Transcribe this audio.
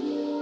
you